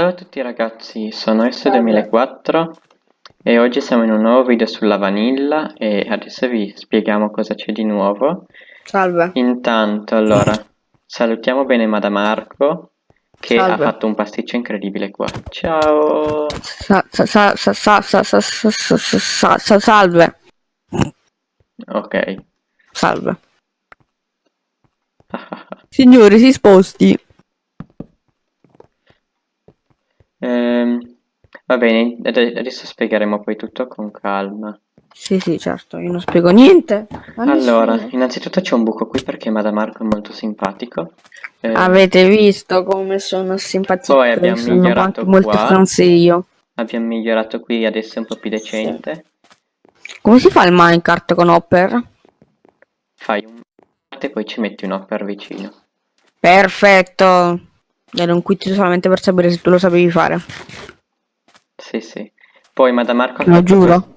Ciao a tutti ragazzi, sono S2004 e oggi siamo in un nuovo video sulla vanilla e adesso vi spieghiamo cosa c'è di nuovo. Salve. Intanto, allora, salutiamo bene Madamarco che Salve. ha fatto un pasticcio incredibile qua. Ciao! Salve! Ok. Salve. Signori, si sposti! Bene, ade- adesso spiegheremo poi tutto con calma. Sì, sì, certo, io non spiego niente. Allora, nessuno. innanzitutto c'è un buco qui perché Madamarco è molto simpatico. Eh, Avete visto come sono simpatico? Poi abbiamo sono migliorato molto franzio. abbiamo migliorato qui, adesso è un po' più decente. Come si fa il Minecraft con Hopper? Fai un e poi ci metti un hopper vicino. Perfetto. Ero un quiz solamente per sapere se tu lo sapevi fare. Sì, sì. Poi Madamarco ha Lo fatto, giuro. quest-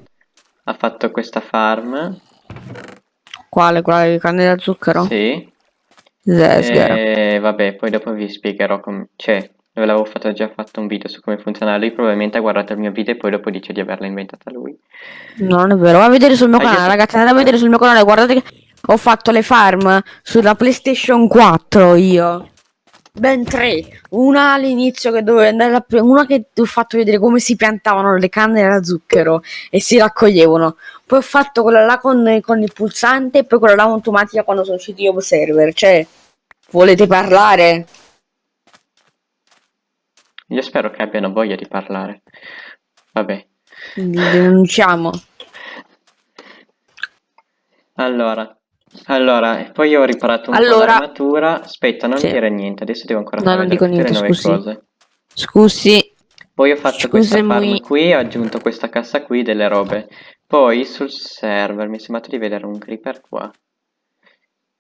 ha fatto questa farm. Quale? Quale di canne da zucchero? Sì. E vabbè, poi dopo vi spiegherò come... Cioè, ve l'avevo fatto, già fatto un video su come funziona. Lui probabilmente ha guardato il mio video e poi dopo dice di averla inventata lui. No, non è vero, va a vedere sul mio Ah, canale, ragazzi, andate a vedere sul mio canale, guardate che ho fatto le farm sulla PlayStation 4 io. Ben tre. Una all'inizio che dovevo andare a una che ti ho fatto vedere come si piantavano le canne da zucchero e si raccoglievano. Poi ho fatto quella là con, con il pulsante e poi quella là automatica quando sono usciti io server. Cioè, volete parlare? Io spero che abbiano voglia di parlare. Vabbè. Quindi denunciamo. Allora, allora, poi ho riparato un po' Allora- l'armatura. Aspetta, non Sì. dire niente, adesso devo ancora No, fare non dico niente, nuove scusi. cose. Scusi. Poi ho fatto questa farm Scusami. qui, ho aggiunto questa cassa qui delle robe. Poi sul server, mi è sembrato di vedere un creeper qua.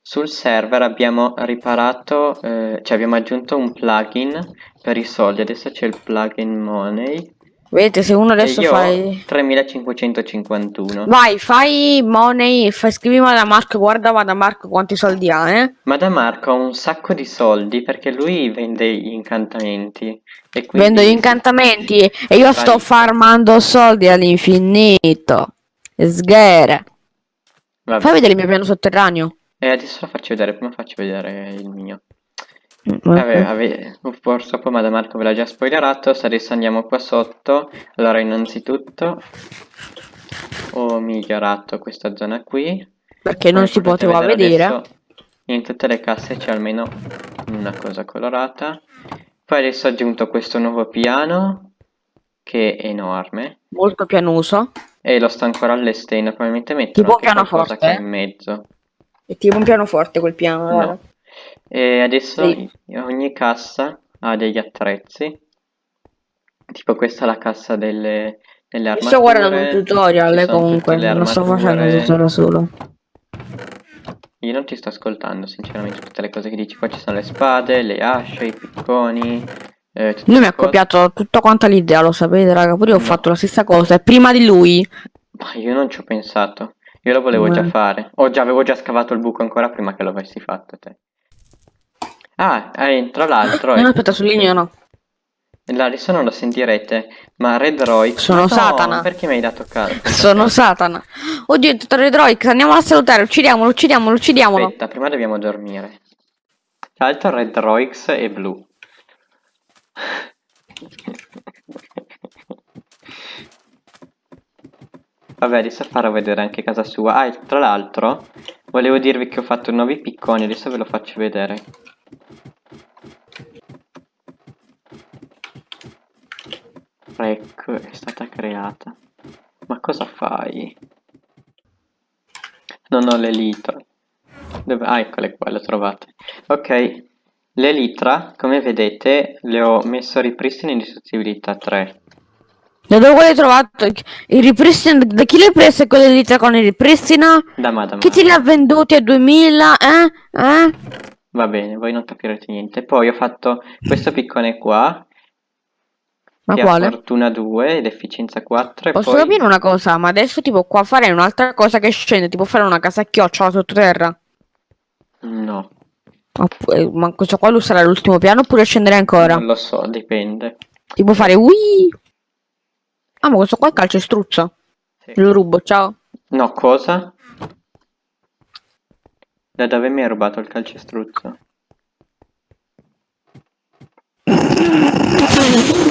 Sul server abbiamo riparato, eh, cioè abbiamo aggiunto un plugin per i soldi. Adesso c'è il plugin money. Vedete, se uno adesso io fa... ho 3551. Vai, fai money, fai, scrivi Madamarco, guarda Madamarco quanti soldi ha, eh? Ma da Marco ha un sacco di soldi perché lui vende gli incantamenti. E quindi... Vendo gli incantamenti e io sto Vai. farmando soldi all'infinito. Sghere. Fai vedere il mio piano sotterraneo. E adesso lo faccio vedere, prima faccio vedere il mio. Mm, Vabbè, vabbè, purtroppo Madame Marco ve l'ha già spoilerato, adesso andiamo qua sotto. Allora, innanzitutto ho migliorato questa zona qui. Perché non si poteva vedere. adesso in tutte le casse c'è almeno una cosa colorata. Poi adesso ho aggiunto questo nuovo piano che è enorme Molto pianoso. e lo sto ancora allestendo, probabilmente metterò Tipo anche qualcosa che è eh? in mezzo. È tipo un pianoforte quel piano. No. E adesso Sì. ogni cassa ha degli attrezzi. Tipo questa è la cassa delle, delle armature. Sto guardando un ci tutorial eh, sono comunque, tutte le non sto facendo armature. tutto da solo. Io non ti sto ascoltando, sinceramente, tutte le cose che dici. Qua ci sono le spade, le asce, i picconi. eh, tutte Lui mi ha cose. copiato tutta quanta l'idea, lo sapete, raga. Pure io ho No. fatto la stessa cosa. E prima di lui. Ma io non ci ho pensato. Io lo volevo già fare. O già avevo già scavato il buco ancora prima che lo avessi fatto te. Ah, eh, tra l'altro, No, eh, aspetta, sul legno no. là, adesso non lo sentirete, ma Red Roy... Sono no, Satana. perché mi hai dato caldo? Sono Satana. Oddio, è tutto Redroix. Andiamo a salutare. Uccidiamolo, uccidiamolo, uccidiamolo. Aspetta, prima dobbiamo dormire. Tra l'altro Red Roix è blu. Vabbè, adesso farò vedere anche casa sua. Ah, tra l'altro, volevo dirvi che ho fatto nuovi picconi, adesso ve lo faccio vedere. Ecco, è stata creata. Ma cosa fai? Non ho l'elitra. Dove? Ah, eccole qua, le trovate. Ok, l'elitra, come vedete, le ho messo ripristino in distruttibilità 3. Da dove l'hai trovato? Il ripristino. Da chi l'hai preso quelle litra con il ripristino? Da Madame. Chi te li ha venduti a 2000? Eh? Eh? Va bene, voi non capirete niente. Poi ho fatto questo piccone qua, Ma quale? fortuna 2 ed efficienza 4 e Posso poi... capire una cosa? Ma adesso tipo qua fare un'altra cosa che scende, tipo fare una casa a chiocciola sottoterra. No, Opp- eh, Ma questo qua lo sarà l'ultimo piano oppure scendere ancora? non lo so, dipende. Ti può fare ui. Ah, ma questo qua è calcestruzzo. Sì. Lo rubo, ciao. No, cosa? Da dove mi hai rubato il calcestruzzo?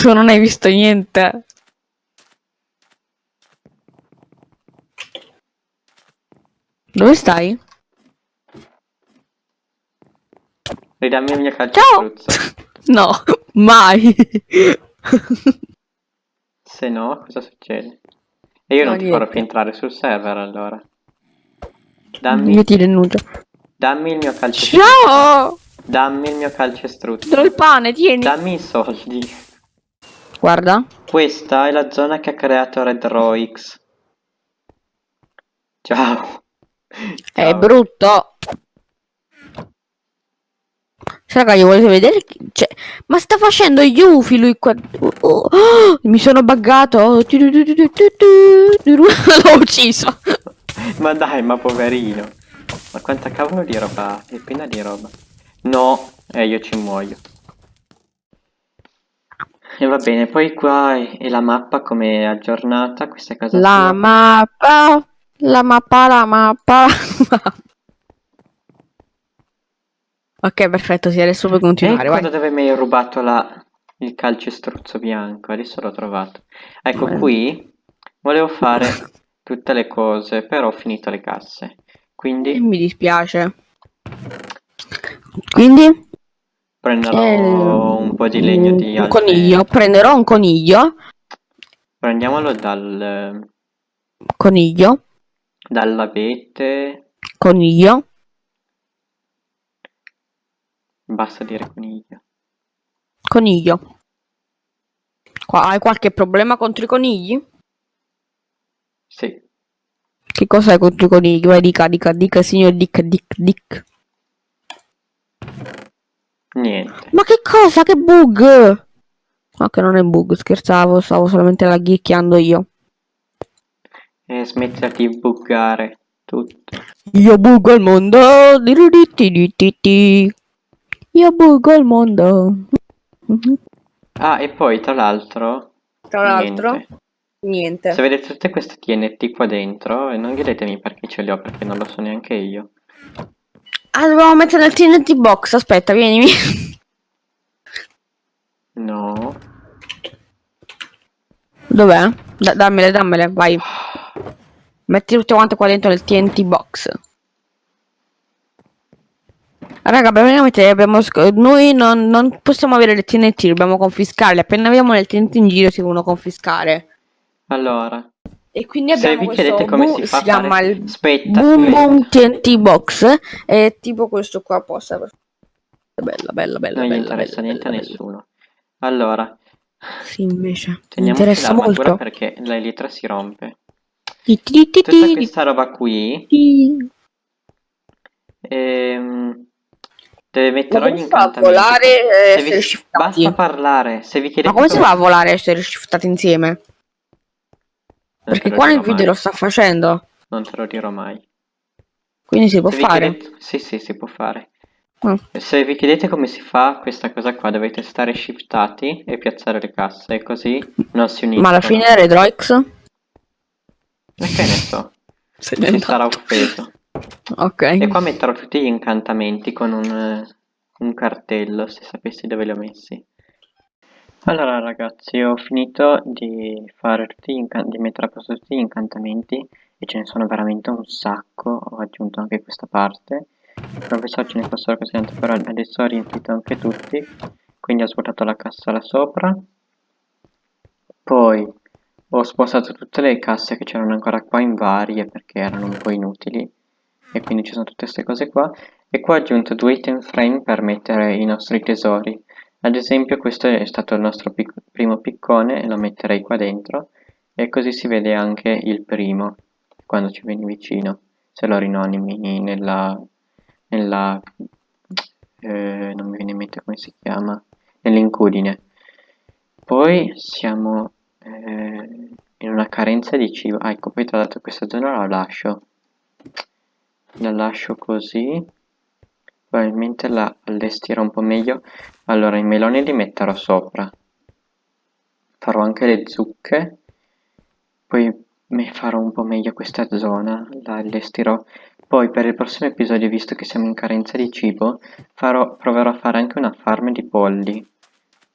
Tu non hai visto niente. Dove stai? Ridammi il mio calcestruzzo. No, mai. Se no, cosa succede? E io No, non ti farò più entrare sul server allora. Dammi, Io ti denuncio. dammi il mio calcestruzzo. Ciao! Dammi il mio calcestruzzo. Do il pane, tieni. Dammi i soldi. Guarda. Questa è la zona che ha creato Red Roix. Ciao. È Ciao. brutto. Cioè, raga, io volete vedere? Cioè, ma sta facendo gli ufi lui qua. Oh, oh, oh, mi sono buggato. L'ho ucciso. Ma dai, ma poverino. Ma quanta cavolo di roba ha? È piena di roba. No, eh, io ci muoio. E va bene, poi qua è, è la mappa come è aggiornata, questa è casa La sua. mappa. La mappa, la mappa. ok, perfetto. Sì, adesso puoi continuare. Ecco Vai. dove mi hai rubato la- il calcestruzzo bianco, adesso l'ho trovato. Ecco Bene. qui, volevo fare tutte le cose, però ho finito le casse. E Quindi mi dispiace. Quindi? Prenderò Eh, un po' di legno di un altre... coniglio. Prenderò un coniglio. Prendiamolo dal, Coniglio. dall'abete, Coniglio. basta dire coniglio. Coniglio. Qua, hai qualche problema contro i conigli? Sì, Che cosa hai contro i conigli? Vai, dica, dica, dica, signor Dick, Dick, Dick. Niente. Ma che cosa? Che bug? No, che non è bug, scherzavo, stavo solamente laghicchiando io. E smettila di buggare tutto. Io buggo il mondo. Io buggo il mondo. Ah, e poi tra l'altro, Tra l'altro, niente. niente. Se vedete tutte queste TNT qua dentro, e non chiedetemi perché ce le ho, perché non lo so neanche io. Ah, dobbiamo mettere nel TNT box. Aspetta, vienimi. No. Dov'è? Da- dammele, dammele, vai. Metti tutte quante qua dentro nel TNT box. Raga, praticamente abbiamo noi non, non possiamo avere le TNT, dobbiamo confiscarle. Appena abbiamo le TNT in giro si devono confiscare. Allora, E quindi se abbiamo vi questo come boom- si fa a chiama fare... il Aspetta, Boom aspetta. Boom TNT box. È tipo questo qua possa. Bella, bella, bella, Non bella, interessa bella, niente a bella, bella. nessuno. Allora, Sì, invece. Teniamoci interessa molto. perché l'elitra si rompe. Tutta questa roba qui ehm, deve mettere ogni si a incantamento. volare e Se vi- essere shiftati? Basta parlare. Se vi chiedete Ma come si fa a volare e essere shiftati insieme? Perché qua nel video mai. lo sta facendo. Non te lo dirò mai. Quindi si può Se fare. chiedete- Sì, sì, si può fare. Mm. Se vi chiedete come si fa questa cosa qua, dovete stare shiftati e piazzare le casse, e così non si uniscono. Ma alla fine era Redroix? Ma che ne so, Se si sarà offeso. Ok. E qua metterò tutti gli incantamenti con un, eh, un cartello, se sapessi dove li ho messi. Allora ragazzi, ho finito di fare tutti di mettere a posto tutti gli incantamenti e ce ne sono veramente un sacco, ho aggiunto anche questa parte. Non pensavo ce ne fossero così tanti, però adesso ho riempito anche tutti, quindi ho svuotato la cassa là sopra. Poi ho spostato tutte le casse che c'erano ancora qua in varie perché erano un po' inutili e quindi ci sono tutte queste cose qua e qua ho aggiunto due item frame per mettere i nostri tesori ad esempio questo è stato il nostro pic- primo piccone lo metterei qua dentro e così si vede anche il primo quando ci vieni vicino se lo rinomini nella, nella eh, non mi viene in mente come si chiama nell'incudine poi siamo eh, in una carenza di cibo. Ah, ecco, poi tra l'altro questa zona la lascio. La lascio così. Probabilmente la allestirò un po' meglio. Allora, i meloni li metterò sopra. Farò anche le zucche. Poi mi farò un po' meglio questa zona, la allestirò. Poi per il prossimo episodio, visto che siamo in carenza di cibo, farò, proverò a fare anche una farm di polli.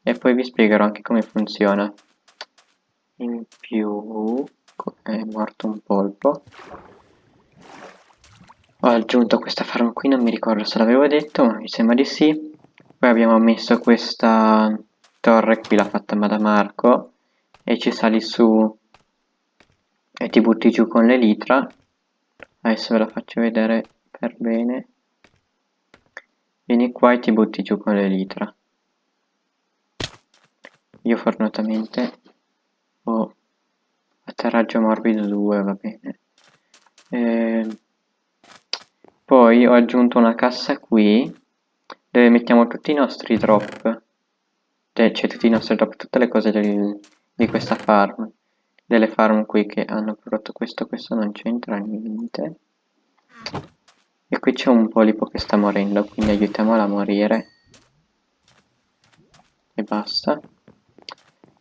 E poi vi spiegherò anche come funziona. In più è morto un polpo. Ho aggiunto questa farm qui, non mi ricordo se l'avevo detto, ma mi sembra di sì. Poi abbiamo messo questa torre qui, l'ha fatta Madamarco. E ci sali su e ti butti giù con l'elitra adesso ve la faccio vedere per bene vieni qua e ti butti giù con l'elitra io fortunatamente ho atterraggio morbido 2 va bene e ehm, poi ho aggiunto una cassa qui dove mettiamo tutti i nostri drop cioè, cioè tutti i nostri drop tutte le cose del, di questa farm delle farm qui che hanno prodotto questo, questo non c'entra niente. E qui c'è un polipo che sta morendo, quindi aiutiamola a morire. E basta.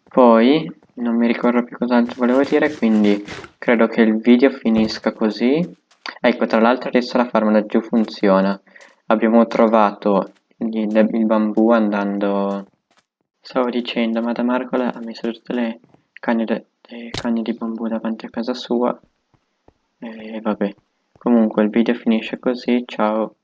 Poi, non mi ricordo più cos'altro volevo dire, quindi credo che il video finisca così. Ecco, tra l'altro adesso la farm laggiù funziona. Abbiamo trovato il, il bambù andando... Stavo dicendo, ma da Marcola ha messo tutte le canne dei cani di bambù davanti a casa sua. E vabbè. Comunque il video finisce così ciao